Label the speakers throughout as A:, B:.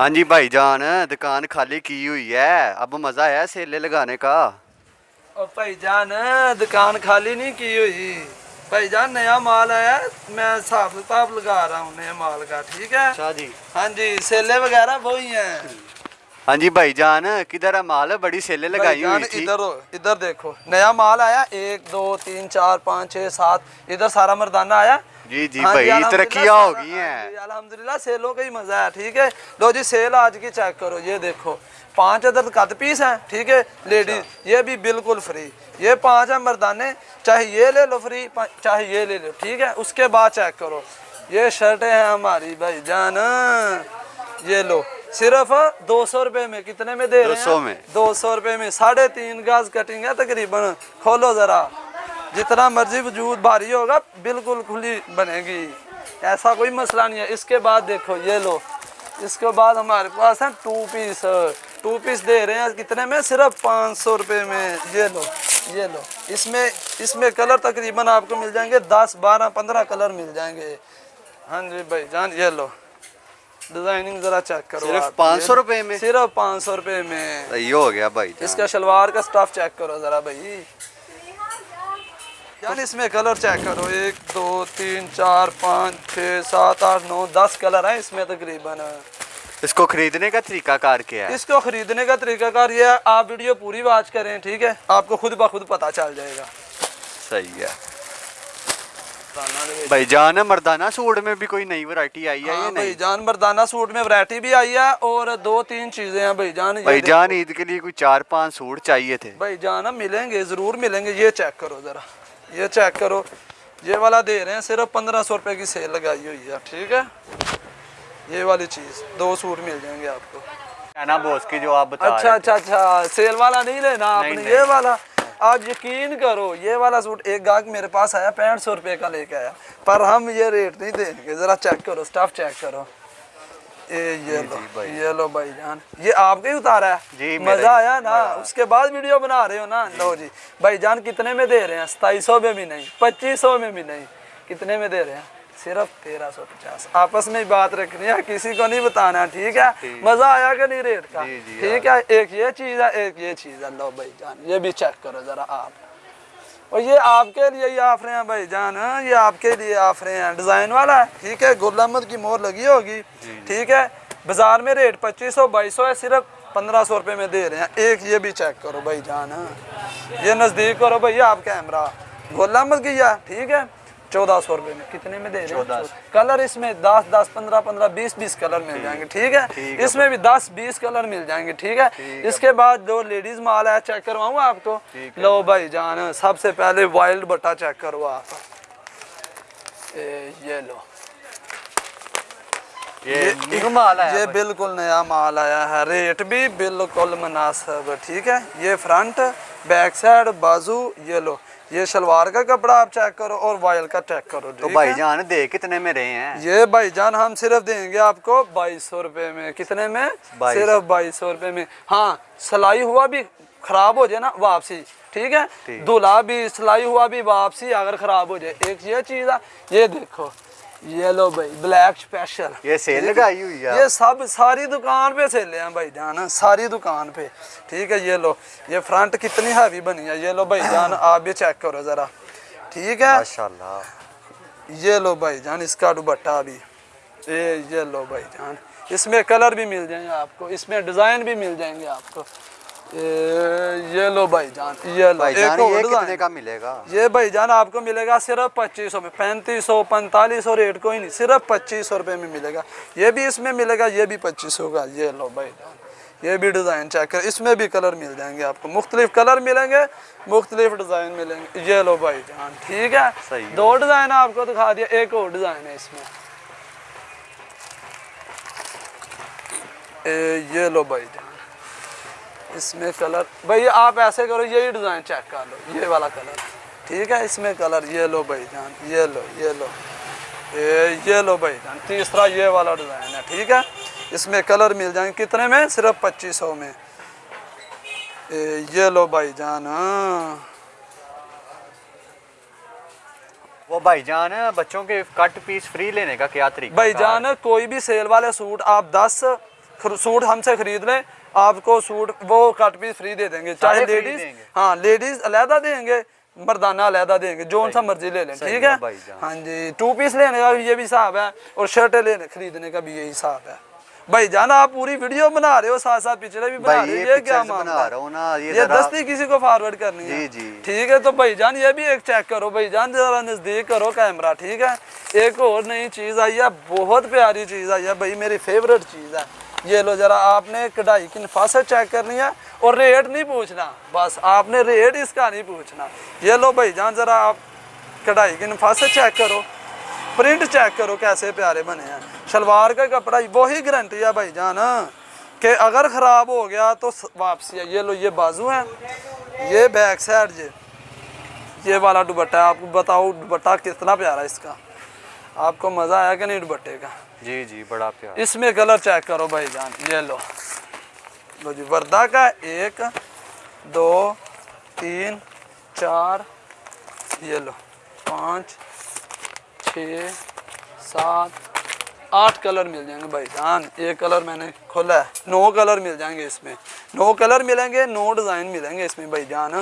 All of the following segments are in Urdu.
A: ہاں جی بھائی جان دکان خالی کی ہوئی ہے اب مزہ آیا سیلے لگانے کا
B: بھائی جان دکان خالی نہیں کی ہوئی بھائی جان نیا مال آیا میں حساب لگا رہا ہوں نئے مال کا ٹھیک ہے ہاں جی سیلے وغیرہ وہی ہیں
A: ہاں جی بھائی جان کدھر ہے مال بڑی سیلے لگائی ہوئی تھی
B: ادھر ادھر دیکھو نیا مال آیا ایک دو تین چار پانچ چھ سات ادھر سارا مردانہ آیا
A: جی جی بھائی ترقی ہو گئی ہیں
B: الحمدللہ سیلوں کا ہی مزہ ہے ٹھیک ہے لو جی سیل آج کی چیک کرو یہ دیکھو پانچ ادھر کت پیس ہیں ٹھیک ہے لیڈیز یہ بھی بالکل فری یہ پانچ ہیں مردانے چاہے یہ لے لو فری چاہے یہ لے لو ٹھیک ہے اس کے بعد چیک کرو یہ شرٹیں ہیں ہماری بھائی جان یہ لو صرف ہاں، دو سو روپے میں کتنے میں دے رہے
A: ہیں؟
B: دو سو روپے میں ساڑھے تین گاز کٹنگ ہے تقریباً کھولو ذرا۔ جتنا مرضی وجود بھاری ہوگا بالکل کھلی بنے گی۔ ایسا کوئی مسئلہ نہیں ہے۔ اس کے بعد دیکھو یہ لو۔ اس کے بعد ہمارے پاس ہیں ٹو پیس ٹو پیس دے رہے ہیں کتنے میں؟ صرف پانچ سو روپے میں۔ یہ لو یہ لو۔ اس میں اس میں کلر تقریباً آپ کو مل جائیں گے دس بارہ پندرہ کلر مل جائیں گے۔ ہاں جی بھائی جان یہ لو۔ ڈیزائننگ ذرا چیک کرو صرف پانچ سو
A: روپے میں؟
B: صرف پانچ سو روپے میں.
A: یہ ہو گیا بھائی اس کا
B: شلوار کا سٹاف چیک کرو ذرا بھائی۔ یار اس میں کلر چیک کرو۔ ایک دو تین چار پانچ چھ سات آٹھ نو دس کلر ہیں اس میں تقریباً۔
A: اس کو خریدنے کا طریقہ کار کیا ہے؟
B: اس کو خریدنے کا طریقہ کار یہ ہے آپ ویڈیو پوری واچ کریں ٹھیک ہے؟ آپ کو خود بخود پتہ چل جائے گا۔
A: صحیح ہے۔
B: بھائی
A: جان مردانہ سوٹ میں بھی کوئی نئی ورائٹی آئی ہے بھائی
B: جان مردانہ سوٹ میں ورائٹی بھی آئی ہے اور دو تین چیزیں ہیں بھائی جان بھائی جان
A: عید کے لیے کوئی چار پانچ سوٹ چاہیے تھے
B: بھائی جان ملیں گے ضرور ملیں گے یہ چیک کرو ذرا یہ چیک کرو یہ والا دے رہے ہیں صرف پندرہ سو روپے کی سیل لگائی ہوئی ہے ٹھیک ہے یہ والی چیز دو سوٹ مل جائیں گے آپ
A: کو جو آپ اچھا اچھا
B: اچھا سیل والا نہیں لینا آپ نے یہ والا آپ یقین کرو یہ والا سوٹ ایک گاہک میرے پاس آیا پینٹ سو روپے کا لے کے آیا۔ پر ہم یہ ریٹ نہیں دیں گے ذرا چیک کرو اسٹاف چیک کرو۔ یہ لو یہ لو بھائی جان۔ یہ آپ کا ہی اتارا ہے۔
A: جی مزہ آیا نا۔ اس
B: کے بعد ویڈیو بنا رہے ہو نا۔ لو جی بھائی جان کتنے میں دے رہے ہیں؟ ستائیس سو میں بھی نہیں پچیس سو میں بھی نہیں کتنے میں دے رہے ہیں؟ صرف تیرہ سو پچاس۔ آپس میں بات رکھنی ہے کسی کو نہیں بتانا ٹھیک ہے؟ جی۔ مزہ آیا کہ نہیں ریٹ کا؟
A: جی، جی، ٹھیک
B: ہے ایک یہ چیز ہے ایک یہ چیز ہے۔ لو بھائی جان یہ بھی چیک کرو ذرا آپ۔ اور یہ آپ کے لیے یہ آفرے ہیں بھائی جان ہاں؟ یہ آپ کے لیے آفرے ہیں۔ ڈیزائن والا ہے ٹھیک ہے؟ گل احمد کی مور لگی ہوگی
A: ٹھیک
B: ہے؟ بازار میں ریٹ پچیس سو بائیس سو ہے صرف پندرہ سو روپے میں دے رہے ہیں۔ ایک یہ بھی چیک کرو بھائی جان ہاں؟ یہ نزدیک کرو بھائی آپ کیمرہ۔ گول احمد کی ٹھیک ہے؟ چودہ سو روپے میں۔ کتنے میں دے رہے ہیں؟ کلر اس میں دس دس پندرہ پندرہ بیس بیس کلر مل جائیں گے ٹھیک ہے؟ اس میں بھی دس بیس کلر مل جائیں گے ٹھیک ہے؟ اس کے بعد جو لیڈیز مال ہے چیک کرواؤں آپ کو؟
A: لو
B: بھائی جان سب سے پہلے وائلڈ بٹا چیک کروا یہ لو۔
A: یہ یہ
B: بالکل نیا مال آیا ہے۔ ریٹ بھی بالکل مناسب ٹھیک ہے؟ یہ فرنٹ بیک سائڈ بازو یہ لو یہ شلوار کا کپڑا آپ چیک کرو اور وائل کا چیک کرو تو بھائی
A: جان دے کتنے میں رہے ہیں۔
B: یہ بھائی جان ہم صرف دیں گے آپ کو بائیس سو روپے میں۔ کتنے میں؟
A: صرف
B: بائیس سو روپے میں۔ ہاں سلائی ہوا بھی خراب ہو جائے نا واپسی۔ ٹھیک ہے؟ دھلا بھی سلائی ہوا بھی واپسی اگر خراب ہو جائے۔ ایک یہ چیز ہے یہ دیکھو۔ یہ لو بھائی بلیک اسپیشل
A: یہ سیل لگائی ہوئی ہے یہ
B: سب ساری دکان پہ سیل ہیں بھائی جان ساری دکان پہ۔ ٹھیک ہے یہ لو یہ فرنٹ کتنی ہیوی بنی ہے؟ یہ لو بھائی جان آپ بھی چیک کرو ذرا۔ ٹھیک ہے؟
A: ماشاءاللہ۔
B: یہ لو بھائی جان اس کا دوپٹہ بھی۔ یہ لو بھائی جان۔ اس میں کلر بھی مل جائیں گے آپ کو اس میں ڈیزائن بھی مل جائیں گے آپ کو۔ یہ لو بھائی جان یہ لو یہ کتنے
A: کا ملے گا؟
B: یہ بھائی جان آپ کو ملے گا صرف پچیس سو میں پینتیس سو پینتالیس سو ریٹ کوئی نہیں صرف پچیس سو روپے میں ملے گا۔ یہ بھی اس میں ملے گا یہ بھی پچیس سو کا۔ یہ لو بھائی جان یہ بھی ڈیزائن چیک کر اس میں بھی کلر مل جائیں گے آپ کو۔ مختلف کلر ملیں گے مختلف ڈیزائن ملیں گے۔ یہ لو بھائی جان ٹھیک ہے؟
A: دو
B: ڈیزائن آپ کو دکھا دیا ایک اور ڈیزائن ہے اس میں۔ یہ لو بھائی جان۔ اس میں کلر بھائی آپ ایسے کرو یہی ڈیزائن چیک کر لو یہ والا کلر۔ ٹھیک ہے اس میں کلر یہ لو بھائی جان یہ لو یہ لو۔ یہ لو بھائی جان تیسرا یہ والا ڈیزائن ہے ٹھیک ہے۔ اس میں کلر مل جائیں کتنے میں؟ صرف پچیس سو میں یہ لو بھائی جان۔
A: وہ بھائی جان بچوں کے کٹ پیس فری لینے کا کیا طریقہ بھائی جان
B: کوئی بھی سیل والے سوٹ آپ دس سوٹ ہم سے خرید لیں آپ کو سوٹ وہ کٹ پیس فری دے دیں گے چاہے لیڈیز ہاں لیڈیز علیحدہ دیں گے مردانہ علیحدہ دیں گے جو ان سا مرضی لے لیں ٹھیک ہے؟ ہاں جی ٹو پیس لینے کا یہ بھی حساب ہے اور شرٹیں لینے خریدنے کا بھی یہی حساب ہے۔ بھائی جانا آپ پوری ویڈیو بنا رہے ہو ساتھ ساتھ پچھڑے بھی بنا رہے ہو یہ کیا بنا
A: رہا ہوں یہ دستی
B: کسی کو فارورڈ کرنی ہے؟
A: جی، جی۔
B: ٹھیک ہے تو بھائی جان یہ بھی ایک چیک کرو۔ بھائی جان ذرا نزدیک کرو کیمرہ ٹھیک ہے؟ ایک اور نئی چیز آئی ہے بہت پیاری چیز آئی ہے۔ بھائی میری فیوریٹ چیز ہے۔ یہ لو ذرا آپ نے کڑھائی کی نفاست چیک کرنی ہے اور ریٹ نہیں پوچھنا بس آپ نے ریٹ اس کا نہیں پوچھنا۔ یہ لو بھائی جان ذرا آپ کڑھائی کی نفاست چیک کرو۔ پرنٹ چیک کرو کیسے پیارے بنے ہیں۔ شلوار کا کپڑا وہی گارنٹی ہے بھائی جان کہ اگر خراب ہو گیا تو واپسی ہے۔ یہ لو یہ بازو ہیں۔ یہ بیک سائڈ یہ یہ والا دوپٹہ ہے آپ کو بتاؤ دوپٹہ کتنا پیارا ہے اس کا۔ آپ کو مزہ آیا کہ نہیں دوپٹے کا؟
A: جی جی بڑا پیارا۔
B: اس میں کلر چیک کرو بھائی جان یہ لو۔ لو جی وردہ کا ایک دو تین چار یہ لو۔ پانچ چھ سات آٹھ کلر مل جائیں گے بھائی جان۔ ایک کلر میں نے کھولا ہے۔ نو کلر مل جائیں گے اس میں۔ نو کلر ملیں گے نو ڈیزائن ملیں گے اس میں بھائی جان۔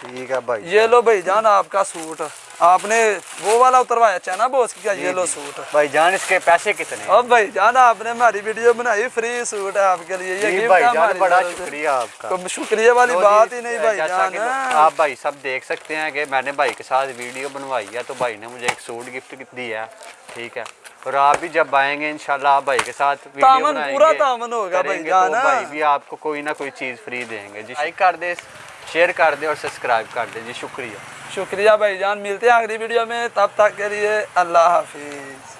A: ٹھیک ہے بھائی یہ
B: لو بھائی جان آپ کا سوٹ۔ آپ نے وہ والا اتروایا تھا نا بوس کا یلو سوٹ
A: بھائی جان اس کے پیسے کتنے اب
B: بھائی جان آپ نے ہماری ویڈیو بنائی فری سوٹ ہے آپ کے لیے جی، یہ بھائی جان بڑا شکریہ
A: آپ کا۔
B: شکریہ والی بات ہی نہیں بھائی جان۔ آپ
A: بھائی سب دیکھ سکتے ہیں کہ میں نے بھائی کے ساتھ ویڈیو بنوائی ہے تو بھائی نے مجھے ایک سوٹ گفٹ دیا ہے ٹھیک ہے۔ اور آپ بھی جب آئیں گے انشاءاللہ آپ بھائی کے ساتھ تامن پورا
B: تامن ہوگا بھائی جان ہاں۔ بھائی بھی
A: آپ کو کوئی نہ کوئی چیز فری دیں گے۔ جی لائک کر دیں شیئر کر دیں اور سبسکرائب کر دیں جی شکریہ۔
B: شکریہ بھائی جان ملتے ہیں اگلی ویڈیو میں۔ تب تک کے لیے اللہ حافظ۔